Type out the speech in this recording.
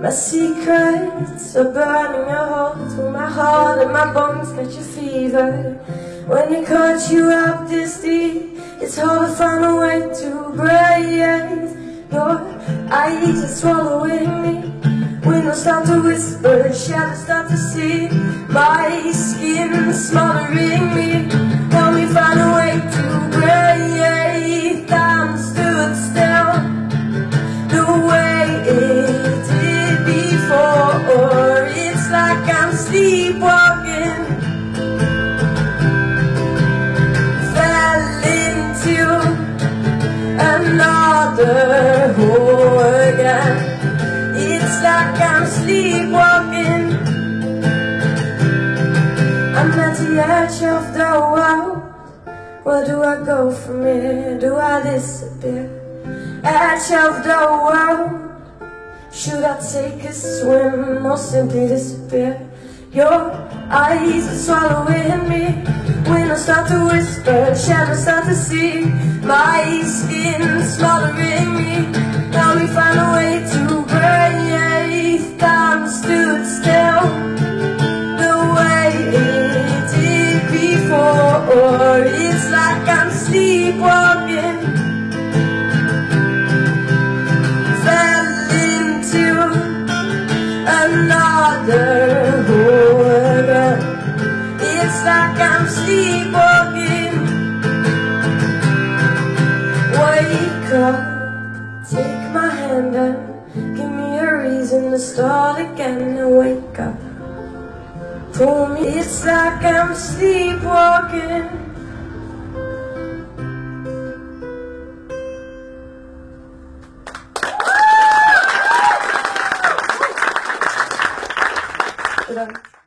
My secrets are burning a hole through my heart and my bones catch a fever. When it cuts you up this deep, it's hard to find a way to breathe. Your eyes are swallowing me. Windows start to whisper, shadows start to see. My skin smothering me. Again. It's like I'm sleepwalking. I'm at the edge of the world. Where do I go from here? Do I disappear? Edge of the world. Should I take a swim or simply disappear? Your eyes are swallowing me. When I start to whisper, shadows start to see. My skin smothering me. I'm sleepwalking. Fell into another hole. It's like I'm sleepwalking. Wake up, take my hand and give me a reason to start again and wake up. Pull me, it's like I'm sleepwalking. Bedankt.